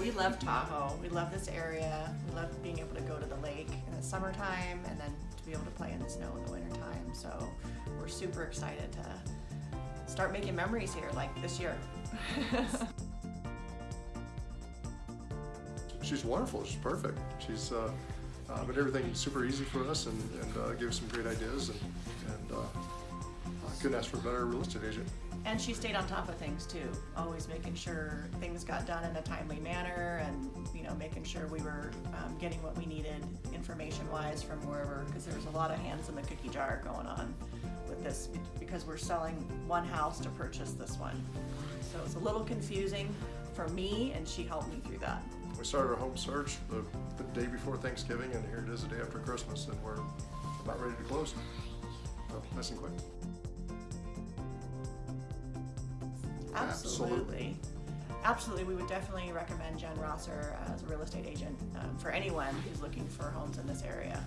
We love Tahoe. We love this area. We love being able to go to the lake in the summertime and then to be able to play in the snow in the wintertime. So we're super excited to start making memories here like this year. She's wonderful. She's perfect. She's uh, uh, made everything super easy for us and, and uh, gave us some great ideas. And, and uh, I couldn't ask for a better real estate agent. And she stayed on top of things too, always making sure things got done in a timely manner and, you know, making sure we were um, getting what we needed information-wise from wherever, because there was a lot of hands in the cookie jar going on with this, because we're selling one house to purchase this one. So it's a little confusing for me, and she helped me through that. We started our home search the, the day before Thanksgiving, and here it is the day after Christmas, and we're about ready to close. So, nice and quick. Absolutely. Absolutely. We would definitely recommend Jen Rosser as a real estate agent um, for anyone who's looking for homes in this area.